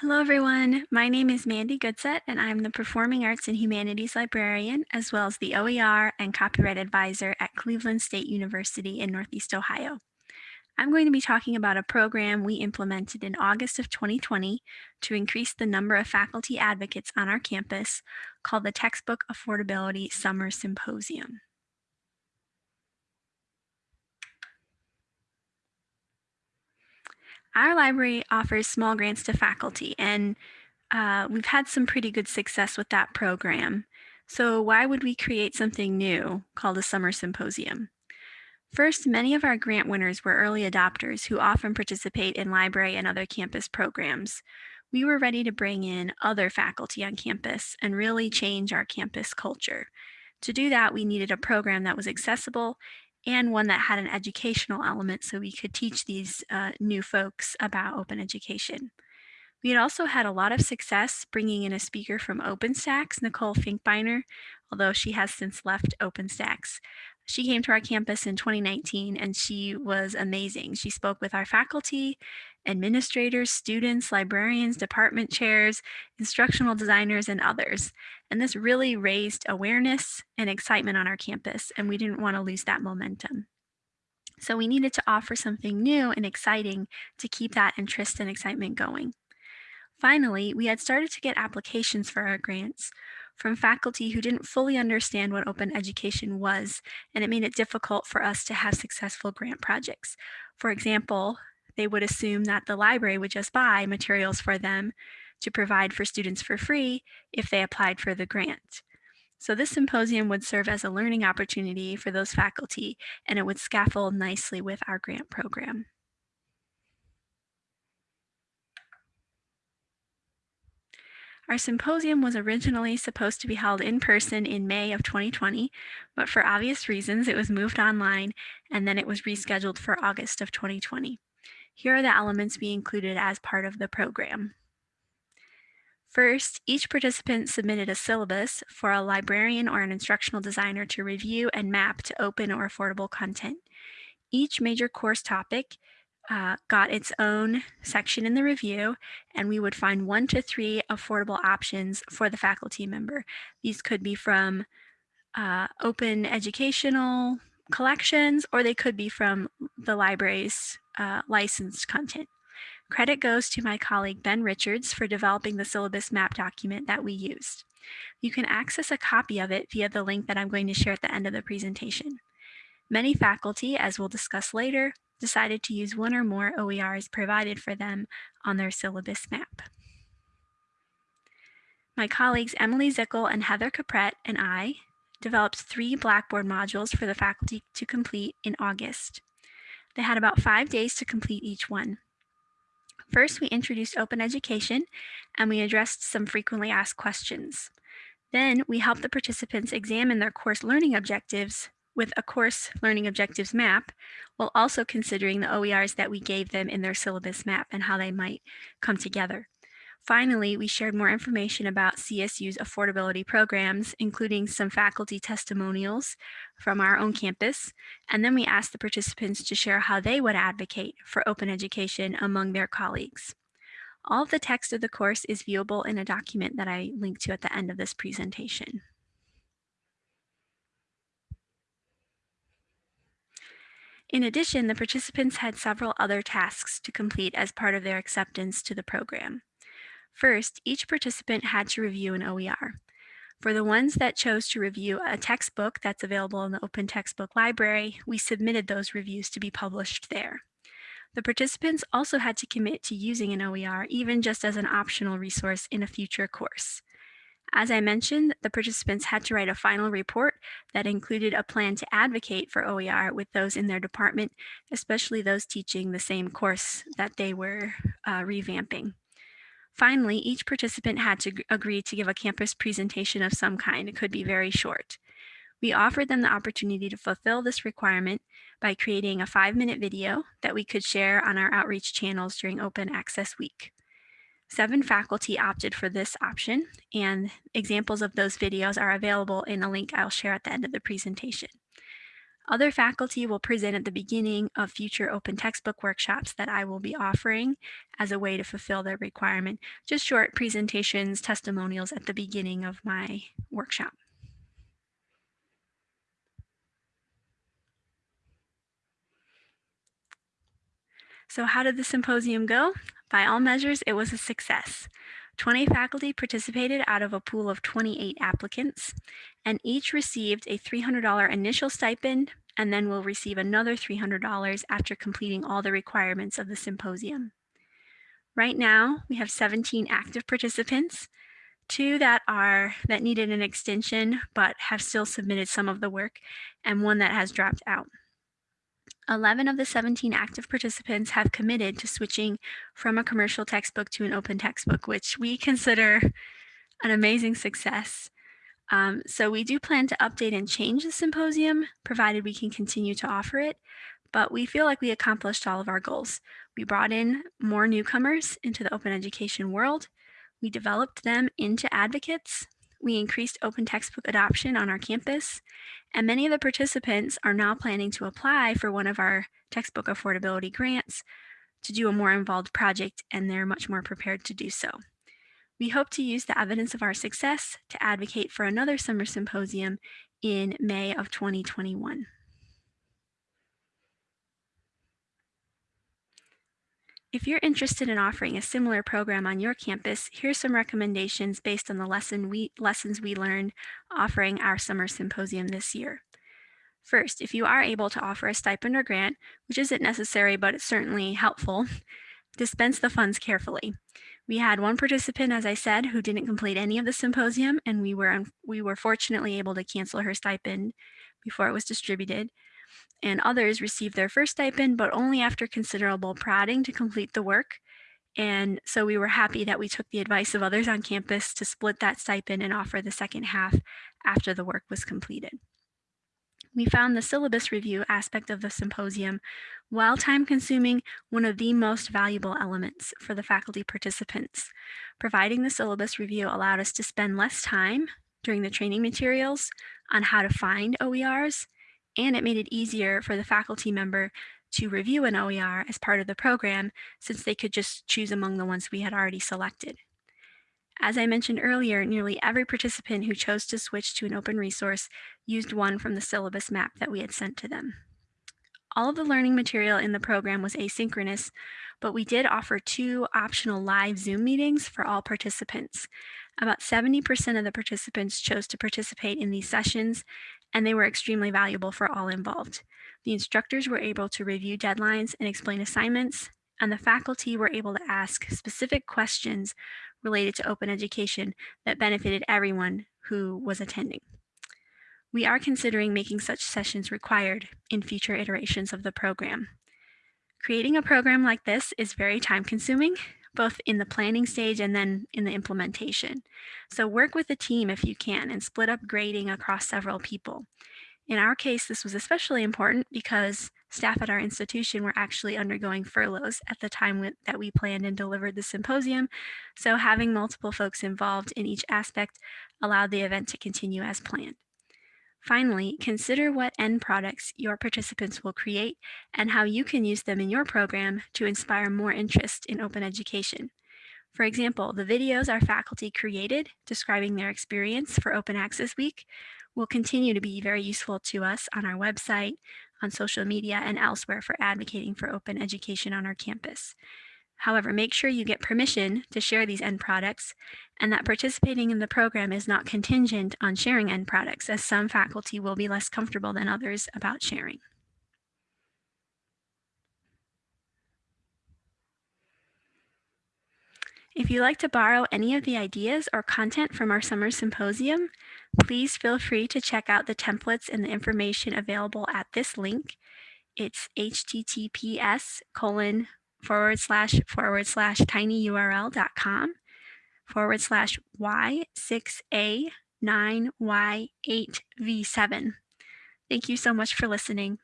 Hello, everyone. My name is Mandi Goodsett, and I'm the Performing Arts and Humanities Librarian, as well as the OER and Copyright Advisor at Cleveland State University in Northeast Ohio. I'm going to be talking about a program we implemented in August of 2020 to increase the number of faculty advocates on our campus called the Textbook Affordability Summer Symposium. Our library offers small grants to faculty, and uh, we've had some pretty good success with that program. So why would we create something new called a summer symposium? First, many of our grant winners were early adopters who often participate in library and other campus programs. We were ready to bring in other faculty on campus and really change our campus culture. To do that, we needed a program that was accessible and one that had an educational element so we could teach these uh, new folks about open education. We had also had a lot of success bringing in a speaker from OpenStax, Nicole Finkbeiner, although she has since left OpenStax. She came to our campus in 2019 and she was amazing. She spoke with our faculty, administrators, students, librarians, department chairs, instructional designers, and others. And this really raised awareness and excitement on our campus, and we didn't want to lose that momentum. So we needed to offer something new and exciting to keep that interest and excitement going. Finally, we had started to get applications for our grants from faculty who didn't fully understand what open education was, and it made it difficult for us to have successful grant projects. For example, they would assume that the library would just buy materials for them to provide for students for free if they applied for the grant. So this symposium would serve as a learning opportunity for those faculty and it would scaffold nicely with our grant program. Our symposium was originally supposed to be held in person in May of 2020, but for obvious reasons, it was moved online and then it was rescheduled for August of 2020. Here are the elements we included as part of the program. First, each participant submitted a syllabus for a librarian or an instructional designer to review and map to open or affordable content. Each major course topic uh, got its own section in the review, and we would find one to three affordable options for the faculty member. These could be from uh, open educational collections, or they could be from the library's uh, licensed content. Credit goes to my colleague Ben Richards for developing the syllabus map document that we used. You can access a copy of it via the link that I'm going to share at the end of the presentation. Many faculty, as we'll discuss later, decided to use one or more OERs provided for them on their syllabus map. My colleagues Emily Zickel and Heather Caprette and I developed three Blackboard modules for the faculty to complete in August. They had about five days to complete each one. First, we introduced open education and we addressed some frequently asked questions. Then we helped the participants examine their course learning objectives with a course learning objectives map, while also considering the OERs that we gave them in their syllabus map and how they might come together. Finally, we shared more information about CSU's affordability programs, including some faculty testimonials from our own campus, and then we asked the participants to share how they would advocate for open education among their colleagues. All of the text of the course is viewable in a document that I link to at the end of this presentation. In addition, the participants had several other tasks to complete as part of their acceptance to the program. First, each participant had to review an OER. For the ones that chose to review a textbook that's available in the Open Textbook Library, we submitted those reviews to be published there. The participants also had to commit to using an OER, even just as an optional resource in a future course. As I mentioned, the participants had to write a final report that included a plan to advocate for OER with those in their department, especially those teaching the same course that they were uh, revamping. Finally, each participant had to agree to give a campus presentation of some kind. It could be very short. We offered them the opportunity to fulfill this requirement by creating a five minute video that we could share on our outreach channels during Open Access Week. Seven faculty opted for this option and examples of those videos are available in a link I'll share at the end of the presentation. Other faculty will present at the beginning of future open textbook workshops that I will be offering as a way to fulfill their requirement. Just short presentations, testimonials at the beginning of my workshop. So how did the symposium go? By all measures, it was a success. 20 faculty participated out of a pool of 28 applicants, and each received a $300 initial stipend and then will receive another $300 after completing all the requirements of the symposium. Right now, we have 17 active participants, two that are that needed an extension but have still submitted some of the work, and one that has dropped out. 11 of the 17 active participants have committed to switching from a commercial textbook to an open textbook, which we consider an amazing success. Um, so we do plan to update and change the symposium, provided we can continue to offer it, but we feel like we accomplished all of our goals. We brought in more newcomers into the open education world. We developed them into advocates. We increased open textbook adoption on our campus, and many of the participants are now planning to apply for one of our textbook affordability grants to do a more involved project, and they're much more prepared to do so. We hope to use the evidence of our success to advocate for another summer symposium in May of 2021. If you're interested in offering a similar program on your campus, here's some recommendations based on the lesson we, lessons we learned offering our summer symposium this year. First, if you are able to offer a stipend or grant, which isn't necessary but it's certainly helpful, dispense the funds carefully. We had one participant, as I said, who didn't complete any of the symposium, and we were, we were fortunately able to cancel her stipend before it was distributed and others received their first stipend, but only after considerable prodding to complete the work. And so we were happy that we took the advice of others on campus to split that stipend and offer the second half after the work was completed. We found the syllabus review aspect of the symposium, while time consuming, one of the most valuable elements for the faculty participants. Providing the syllabus review allowed us to spend less time during the training materials on how to find OERs and it made it easier for the faculty member to review an OER as part of the program since they could just choose among the ones we had already selected. As I mentioned earlier, nearly every participant who chose to switch to an open resource used one from the syllabus map that we had sent to them. All of the learning material in the program was asynchronous, but we did offer two optional live Zoom meetings for all participants. About 70% of the participants chose to participate in these sessions, and they were extremely valuable for all involved. The instructors were able to review deadlines and explain assignments, and the faculty were able to ask specific questions related to open education that benefited everyone who was attending. We are considering making such sessions required in future iterations of the program. Creating a program like this is very time consuming, both in the planning stage and then in the implementation. So work with a team if you can and split up grading across several people. In our case, this was especially important because staff at our institution were actually undergoing furloughs at the time that we planned and delivered the symposium. So having multiple folks involved in each aspect allowed the event to continue as planned. Finally, consider what end products your participants will create and how you can use them in your program to inspire more interest in open education. For example, the videos our faculty created describing their experience for Open Access Week will continue to be very useful to us on our website, on social media, and elsewhere for advocating for open education on our campus. However, make sure you get permission to share these end products and that participating in the program is not contingent on sharing end products as some faculty will be less comfortable than others about sharing. If you'd like to borrow any of the ideas or content from our summer symposium, please feel free to check out the templates and the information available at this link. It's https colon forward slash forward slash tinyurl.com forward slash Y6A9Y8V7. Thank you so much for listening.